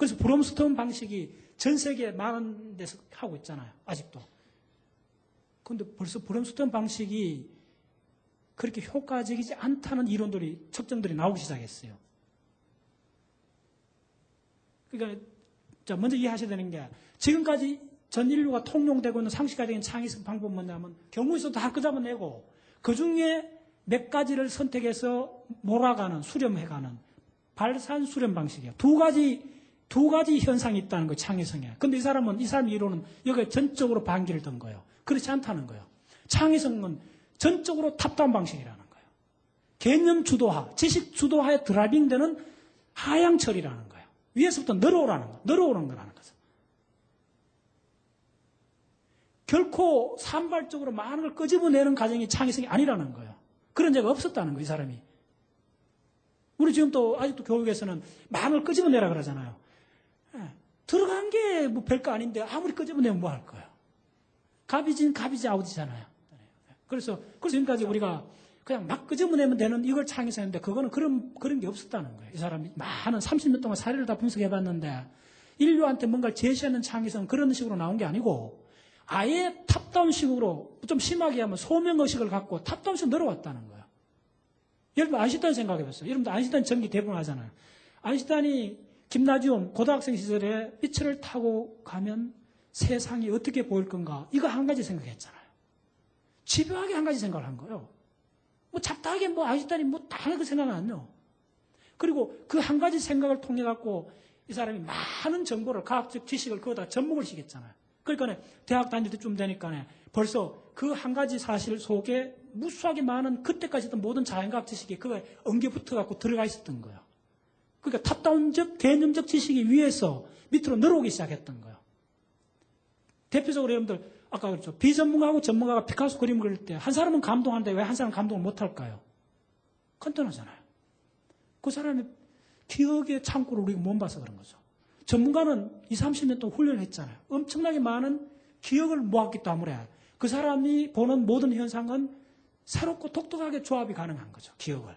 그래서 브롬스톤 방식이 전 세계 많은 데서 하고 있잖아요. 아직도. 근데 벌써 브롬스톤 방식이 그렇게 효과적이지 않다는 이론들이, 측정들이 나오기 시작했어요. 그러니까, 자, 먼저 이해하셔야 되는 게, 지금까지 전 인류가 통용되고 있는 상식화적인 창의성 방법은 뭐냐면, 경우에서 다 끄잡아내고, 그 중에 몇 가지를 선택해서 몰아가는, 수렴해가는, 발산 수렴 방식이에요. 두 가지, 두 가지 현상이 있다는 거예요, 창의성에. 근데 이 사람은, 이 사람 이론은 여기에 전적으로 반기를 든 거예요. 그렇지 않다는 거예요. 창의성은 전적으로 탑다운 방식이라는 거예요. 개념 주도화, 지식 주도화에 드라이빙되는 하향 처리라는 거예요. 위에서부터 내려오라는 거, 내려오는 거라는 거죠. 결코 산발적으로 많은 걸 끄집어내는 과정이 창의성이 아니라는 거예요. 그런 적가 없었다는 거예요, 이 사람이. 우리 지금 또 아직도 교육에서는 많은 걸 끄집어내라 그러잖아요. 예, 들어간 게 뭐 별거 아닌데 아무리 끄집어내면 뭐 할 거예요. 갑이진 갑이지 아우지잖아요. 그래서 그래서 지금까지 우리가 그냥 막 끄집어내면 되는 이걸 창의성인데 그거는 그런 그런 게 없었다는 거예요. 이 사람이 많은 30년 동안 사례를 다 분석해 봤는데 인류한테 뭔가를 제시하는 창의성 그런 식으로 나온 게 아니고 아예 탑다운식으로 좀 심하게 하면 소명의식을 갖고 탑다운식 내려왔다는 거예요. 여러분 아인슈타인 생각해 봤어요. 여러분들 아인슈타인 전기 대부분 하잖아요. 아인슈타인이 김나지움 고등학생 시절에 빛을 타고 가면 세상이 어떻게 보일 건가 이거 한 가지 생각했잖아요. 집요하게 한 가지 생각을 한 거예요. 뭐 잡다하게 뭐 아인슈타인이 뭐 다른 거 생각 안 해요. 그리고 그 한 가지 생각을 통해 갖고 이 사람이 많은 정보를 과학적 지식을 그거다 접목을 시켰잖아요. 그러니까 대학 다닐 때쯤 되니까 벌써 그 한 가지 사실 속에 무수하게 많은 그때까지 했던 모든 자연과학 지식이 그거에 엉겨붙어 갖고 들어가 있었던 거예요. 그러니까 탑다운적 개념적 지식이 위에서 밑으로 늘어오기 시작했던 거예요. 대표적으로 여러분들 아까 그랬죠. 비전문가하고 전문가가 피카소 그림 그릴 때 한 사람은 감동하는데 왜 한 사람은 감동을 못할까요? 간단하잖아요. 그 사람의 기억의 창고를 우리가 못 봐서 그런 거죠. 전문가는 20, 30년 동안 훈련을 했잖아요. 엄청나게 많은 기억을 모았기 때문에 그 사람이 보는 모든 현상은 새롭고 독특하게 조합이 가능한 거죠. 기억을.